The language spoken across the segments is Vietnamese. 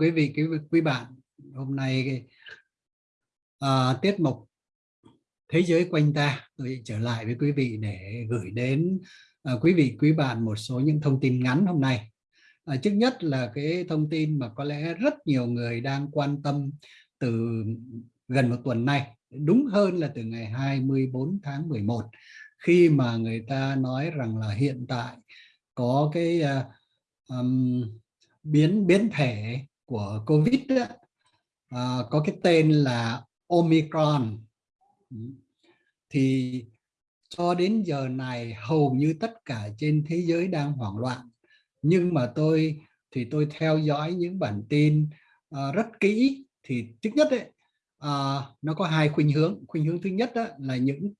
Quý vị, quý, quý bạn, hôm nay à, tiết mục Thế giới quanh ta tôi trở lại với quý vị để gửi đến à, quý vị, quý bạn một số những thông tin ngắn hôm nay. À, trước nhất là cái thông tin mà có lẽ rất nhiều người đang quan tâm từ gần một tuần nay, đúng hơn là từ ngày 24 tháng 11 khi mà người ta nói rằng là hiện tại có cái uh, um, biến biến thể của Covid đó, uh, ờ, có cái tên là Omicron. Ừ. Thì cho đến giờ này hầu như tất cả trên thế giới đang hoảng loạn. Nhưng mà tôi thì tôi theo dõi những bản tin uh, rất kỹ. Thì trước nhất ấy, uh, nó có hai khuynh hướng. Khuynh hướng thứ nhất đó là những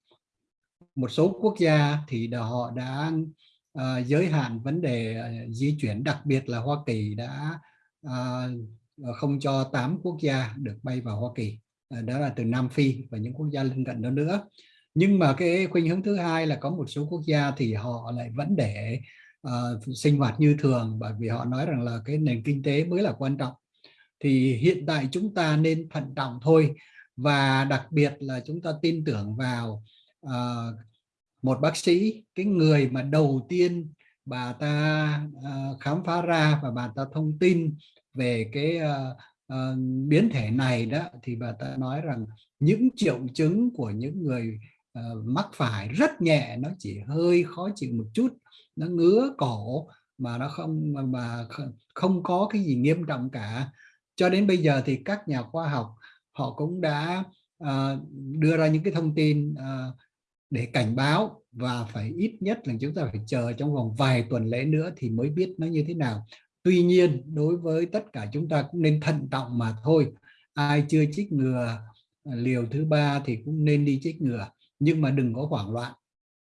một số quốc gia thì họ đã uh, giới hạn vấn đề uh, di chuyển đặc biệt là Hoa Kỳ đã uh, không cho 8 quốc gia được bay vào Hoa Kỳ. Uh, đó là từ Nam Phi và những quốc gia lân cận đó nữa. Nhưng mà cái khuynh hướng thứ hai là có một số quốc gia thì họ lại vẫn để uh, sinh hoạt như thường bởi vì họ nói rằng là cái nền kinh tế mới là quan trọng. Thì hiện tại chúng ta nên thận trọng thôi và đặc biệt là chúng ta tin tưởng vào uh, một bác sĩ cái người mà đầu tiên bà ta uh, khám phá ra và bà ta thông tin về cái uh, uh, biến thể này đó thì bà ta nói rằng những triệu chứng của những người uh, mắc phải rất nhẹ nó chỉ hơi khó chịu một chút nó ngứa cổ mà nó không mà không có cái gì nghiêm trọng cả. Cho đến bây giờ thì các nhà khoa học họ cũng đã uh, đưa ra những cái thông tin uh, để cảnh báo và phải ít nhất là chúng ta phải chờ trong vòng vài tuần lễ nữa thì mới biết nó như thế nào. Tuy nhiên đối với tất cả chúng ta cũng nên thận trọng mà thôi. Ai chưa chích ngừa à, liều thứ ba thì cũng nên đi chích ngừa nhưng mà đừng có hoảng loạn,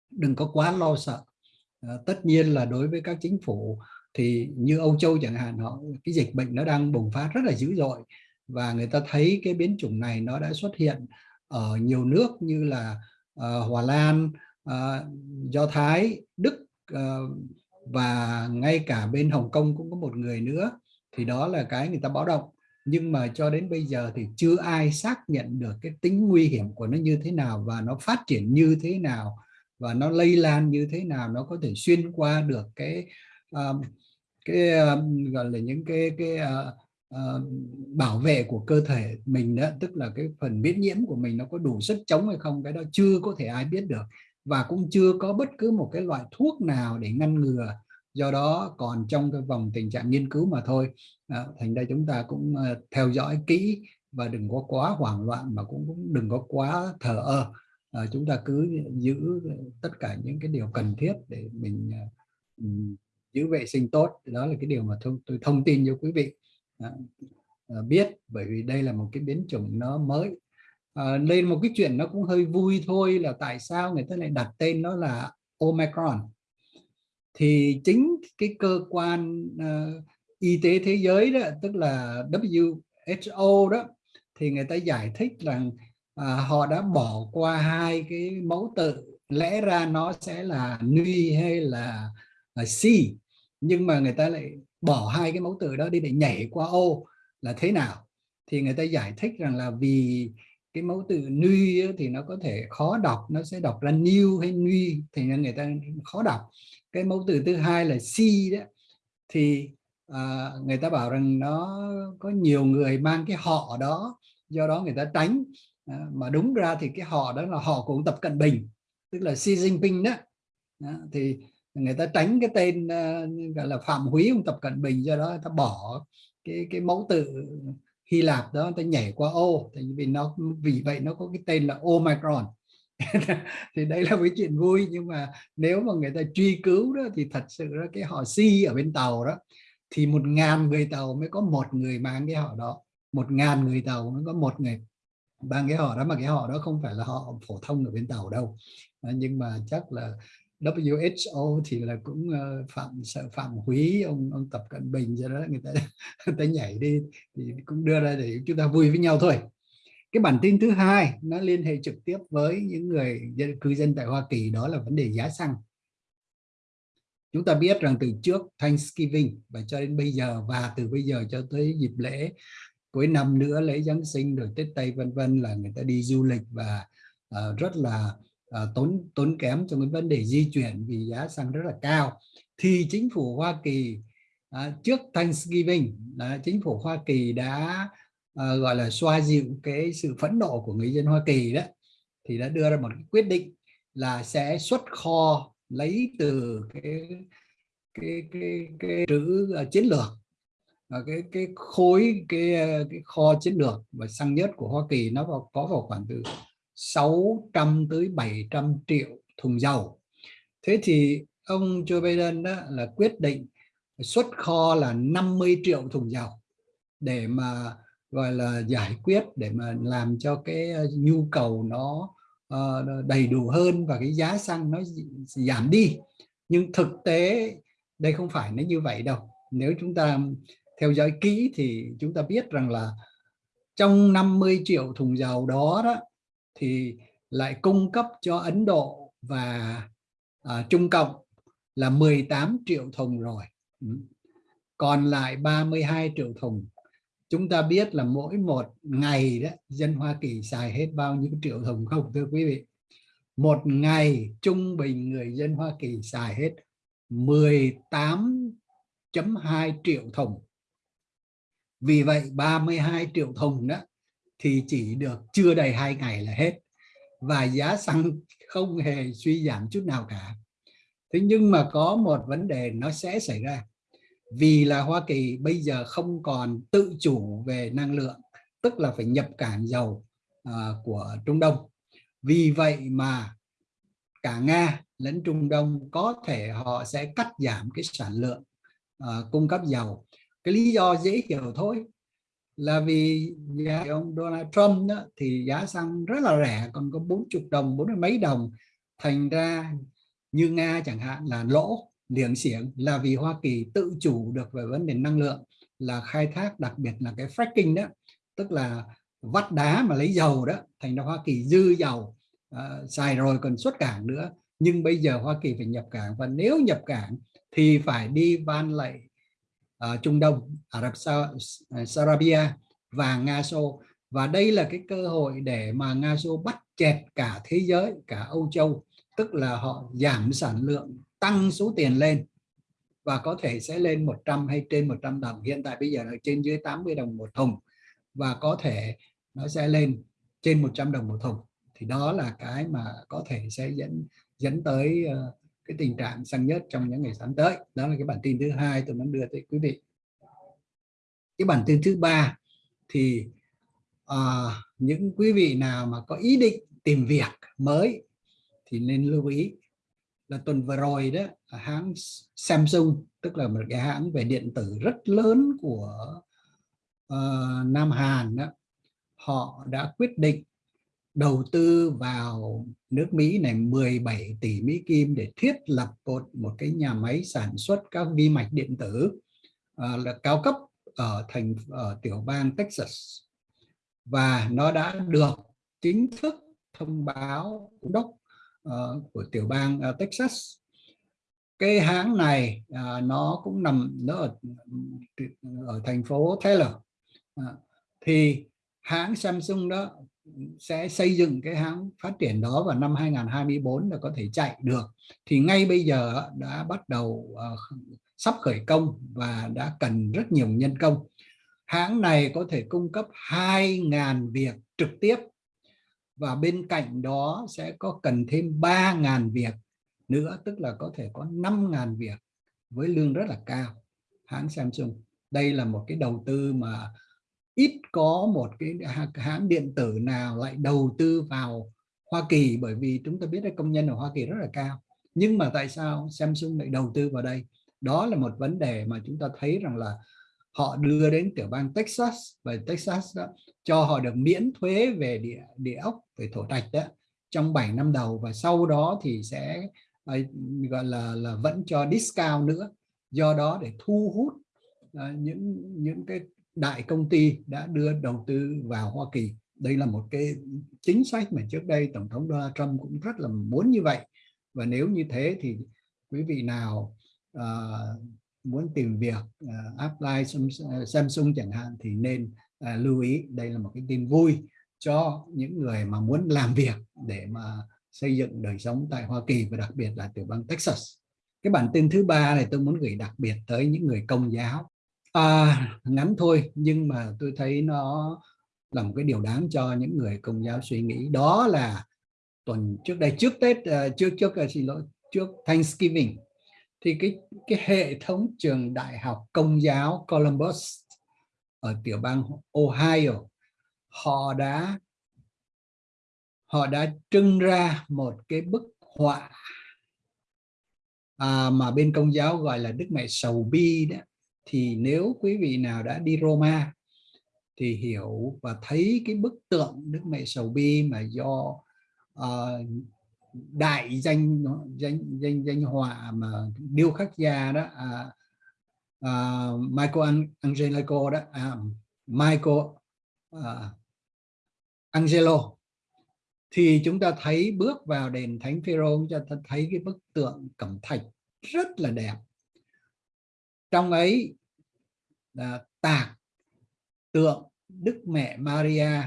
đừng có quá lo sợ. À, tất nhiên là đối với các chính phủ thì như Âu Châu chẳng hạn họ cái dịch bệnh nó đang bùng phát rất là dữ dội và người ta thấy cái biến chủng này nó đã xuất hiện ở nhiều nước như là Ờ, Hòa Lan, ờ, Do Thái, Đức ờ, và ngay cả bên Hồng Kông cũng có một người nữa. Thì đó là cái người ta báo động. Nhưng mà cho đến bây giờ thì chưa ai xác nhận được cái tính nguy hiểm của nó như thế nào và nó phát triển như thế nào và nó lây lan như thế nào nó có thể xuyên qua được cái um, cái um, gọi là những cái cái uh, uh, bảo vệ của cơ thể mình đó tức là cái phần miễn nhiễm của mình nó có đủ sức chống hay không cái đó chưa có thể ai biết được. Và cũng chưa có bất cứ một cái loại thuốc nào để ngăn ngừa. Do đó còn trong cái vòng tình trạng nghiên cứu mà thôi. À, thành ra chúng ta cũng uh, theo dõi kỹ và đừng có quá hoảng loạn mà cũng, cũng đừng có quá thờ ơ. À, chúng ta cứ giữ tất cả những cái điều cần thiết để mình uh, giữ vệ sinh tốt. Đó là cái điều mà tôi, tôi thông tin cho quý vị. Ờ, biết bởi vì đây là một cái biến chủng nó mới. Ờ, à, lên một cái chuyện nó cũng hơi vui thôi là tại sao người ta lại đặt tên nó là Omicron. Thì chính cái cơ quan uh, y tế thế giới đó tức là WHO đó thì người ta giải thích rằng à, họ đã bỏ qua hai cái mẫu tự. Lẽ ra nó sẽ là nuy hay là, là C. Nhưng mà người ta lại bỏ hai cái mẫu từ đó đi để nhảy qua ô là thế nào? Thì người ta giải thích rằng là vì cái mẫu từ nuy thì nó có thể khó đọc nó sẽ đọc ra new hay nuy thì người ta khó đọc. Cái mẫu từ thứ hai là si đó thì à, người ta bảo rằng nó có nhiều người mang cái họ đó do đó người ta tránh. À, mà đúng ra thì cái họ đó là họ của Tập Cận Bình tức là Xi Jinping đó, đó thì người ta tránh cái tên uh, gọi là phạm húy ông tập cận bình do đó ta bỏ cái cái mẫu tự hy lạp đó ta nhảy qua ô. Tại vì nó vì vậy nó có cái tên là omicron. Thì đây là một cái chuyện vui nhưng mà nếu mà người ta truy cứu đó thì thật sự là cái họ si ở bên tàu đó thì một ngàn người tàu mới có một người mang cái họ đó. Một ngàn người tàu mới có một người mang cái họ đó mà cái họ đó không phải là họ phổ thông ở bên tàu đâu. Ờ, nhưng mà chắc là WHO thì là cũng ờ, phạm sợ phạm húy ông ông tập cận bình cho đó người ta người ta nhảy đi thì cũng đưa ra để chúng ta vui với nhau thôi. Cái bản tin thứ hai nó liên hệ trực tiếp với những người dân, cư dân tại Hoa Kỳ đó là vấn đề giá xăng. Chúng ta biết rằng từ trước Thanksgiving và cho đến bây giờ và từ bây giờ cho tới dịp lễ cuối năm nữa lễ Giáng sinh rồi Tết Tây vân vân là người ta đi du lịch và uh, rất là uh, tốn tốn kém trong cái vấn đề di chuyển vì giá xăng rất là cao. Thì chính phủ Hoa Kỳ uh, trước Thanksgiving uh, chính phủ Hoa Kỳ đã uh, gọi là xoa dịu cái sự phẫn nộ của người dân Hoa Kỳ đó thì đã đưa ra một cái quyết định là sẽ xuất kho lấy từ cái cái cái cái trữ uh, chiến lược. Cái cái khối cái cái kho chiến lược và xăng nhất của Hoa Kỳ nó vào, có vào khoảng từ 600 tới 700 triệu thùng dầu. Thế thì ông Joe Biden đó là quyết định xuất kho là 50 triệu thùng dầu để mà, gọi là, giải quyết, để mà làm cho cái ờ, nhu cầu nó ờ, đầy đủ hơn và cái giá xăng nó giảm đi. Nhưng thực tế đây không phải nó như vậy đâu. Nếu chúng ta theo dõi kỹ thì chúng ta biết rằng là trong 50 triệu thùng dầu đó đó thì lại cung cấp cho Ấn Độ và à, Trung Cộng là 18 triệu thùng rồi. Ừ. Còn lại 32 triệu thùng. Chúng ta biết là mỗi một ngày đó dân Hoa Kỳ xài hết bao nhiêu triệu thùng không thưa quý vị? Một ngày trung bình người dân Hoa Kỳ xài hết 18.2 triệu thùng. Vì vậy 32 triệu thùng đó thì chỉ được chưa đầy hai ngày là hết. Và giá xăng không hề suy giảm chút nào cả. Thế nhưng mà có một vấn đề nó sẽ xảy ra. Vì là Hoa Kỳ bây giờ không còn tự chủ về năng lượng tức là phải nhập cảng dầu uh, của Trung Đông. Vì vậy mà cả Nga lẫn Trung Đông có thể họ sẽ cắt giảm cái sản lượng uh, cung cấp dầu. Cái lý do dễ hiểu thôi là vì giá ông Donald Trump đó, thì giá xăng rất là rẻ còn có 40 đồng bốn mấy đồng. Thành ra như Nga chẳng hạn là lỗ liền xiềng là vì Hoa Kỳ tự chủ được về vấn đề năng lượng là khai thác đặc biệt là cái fracking đó tức là vắt đá mà lấy dầu đó. Thành ra Hoa Kỳ dư dầu uh, xài rồi còn xuất cảng nữa. Nhưng bây giờ Hoa Kỳ phải nhập cảng và nếu nhập cảng thì phải đi van lệ uh, Trung Đông Ả Rập Sarabia và Nga Xô. Và đây là cái cơ hội để mà Nga Xô bắt chẹt cả thế giới cả Âu Châu tức là họ giảm sản lượng tăng số tiền lên và có thể sẽ lên 100 hay trên 100 đồng. Hiện tại bây giờ là trên dưới 80 đồng một thùng và có thể nó sẽ lên trên 100 đồng một thùng. Thì đó là cái mà có thể sẽ dẫn dẫn tới uh, cái tình trạng xăng nhất trong những ngày sắp tới. Đó là cái bản tin thứ hai tôi muốn đưa tới quý vị. Cái bản tin thứ ba thì uh, những quý vị nào mà có ý định tìm việc mới thì nên lưu ý là tuần vừa rồi đó hãng Samsung tức là một cái hãng về điện tử rất lớn của uh, Nam Hàn đó họ đã quyết định đầu tư vào nước Mỹ này 17 tỷ Mỹ Kim để thiết lập một, một cái nhà máy sản xuất các vi mạch điện tử uh, là cao cấp ở thành ở tiểu bang Texas. Và nó đã được chính thức thông báo giám đốc uh, của tiểu bang uh, Texas. Cái hãng này uh, nó cũng nằm nó ở, ở thành phố Taylor. Uh, thì hãng Samsung đó sẽ xây dựng cái hãng phát triển đó vào năm 2024 là có thể chạy được. Thì ngay bây giờ đã bắt đầu uh, sắp khởi công và đã cần rất nhiều nhân công. Hãng này có thể cung cấp 2.000 việc trực tiếp và bên cạnh đó sẽ có cần thêm 3.000 việc nữa tức là có thể có 5.000 việc với lương rất là cao. Hãng Samsung đây là một cái đầu tư mà ít có một cái hãng điện tử nào lại đầu tư vào Hoa Kỳ, bởi vì chúng ta biết là công nhân ở Hoa Kỳ rất là cao. Nhưng mà tại sao Samsung lại đầu tư vào đây? Đó là một vấn đề mà chúng ta thấy rằng là họ đưa đến tiểu bang Texas, và Texas đó, cho họ được miễn thuế về địa địa ốc, về thổ trạch đó, trong 7 năm đầu. Và sau đó thì sẽ à, gọi là là vẫn cho discount nữa, do đó để thu hút à, những những cái đại công ty đã đưa đầu tư vào Hoa Kỳ đây là một cái chính sách mà trước đây tổng thống Donald Trump cũng rất là muốn như vậy và nếu như thế thì quý vị nào uh, muốn tìm việc uh, apply Samsung chẳng hạn thì nên uh, lưu ý đây là một cái tin vui cho những người mà muốn làm việc để mà xây dựng đời sống tại Hoa Kỳ và đặc biệt là tiểu bang Texas. Cái bản tin thứ ba này tôi muốn gửi đặc biệt tới những người công giáo. À, ngắn thôi nhưng mà tôi thấy nó là một cái điều đáng cho những người công giáo suy nghĩ. Đó là tuần trước đây trước Tết uh, trước trước uh, xin lỗi trước Thanksgiving thì cái cái hệ thống trường đại học công giáo Columbus ở tiểu bang Ohio họ đã họ đã trưng ra một cái bức họa à, mà bên công giáo gọi là Đức Mẹ Sầu Bi đó thì nếu quý vị nào đã đi Roma thì hiểu và thấy cái bức tượng Đức Mẹ Sầu Bi mà do uh, đại danh danh danh danh họa mà điêu khắc gia đó à, à, Michael Angelico đó à, Michael à, Angelo. Thì chúng ta thấy bước vào đền Thánh Phêrô chúng ta thấy cái bức tượng cẩm thạch rất là đẹp. Trong ấy là tạc tượng Đức Mẹ Maria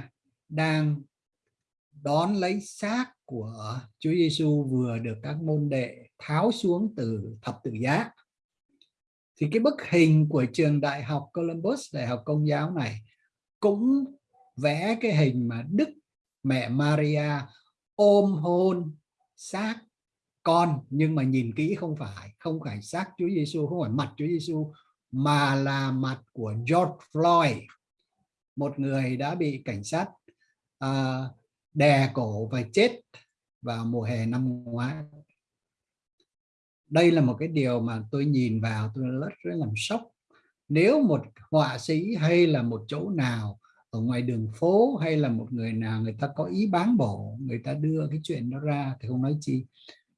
đang đón lấy xác của Chúa Giêsu vừa được các môn đệ tháo xuống từ thập tự giá. Thì cái bức hình của trường đại học Columbus, đại học công giáo này cũng vẽ cái hình mà Đức mẹ Maria ôm hôn xác con. Nhưng mà nhìn kỹ không phải không phải xác Chúa Giêsu không phải mặt Chúa Giêsu mà là mặt của George Floyd một người đã bị cảnh sát à, đè cổ và chết vào mùa hè năm ngoái. Đây là một cái điều mà tôi nhìn vào tôi rất rất làm sốc. Nếu một họa sĩ hay là một chỗ nào ở ngoài đường phố hay là một người nào người ta có ý bán bổ người ta đưa cái chuyện đó ra thì không nói chi.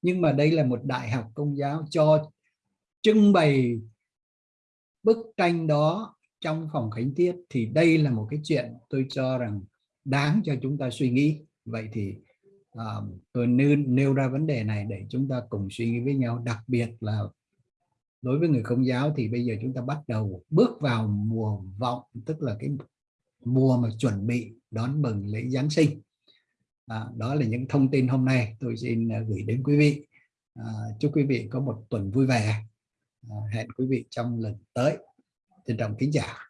Nhưng mà đây là một đại học công giáo cho trưng bày bức tranh đó trong phòng khánh tiết thì đây là một cái chuyện tôi cho rằng đáng cho chúng ta suy nghĩ. Vậy thì uh, tôi nêu, nêu ra vấn đề này để chúng ta cùng suy nghĩ với nhau. Đặc biệt là đối với người công giáo thì bây giờ chúng ta bắt đầu bước vào mùa vọng tức là cái mùa mà chuẩn bị đón mừng lễ Giáng sinh. À, đó là những thông tin hôm nay tôi xin à, gửi đến quý vị. À, chúc quý vị có một tuần vui vẻ. Ờ, hẹn quý vị trong lần tới. Trân trọng kính chào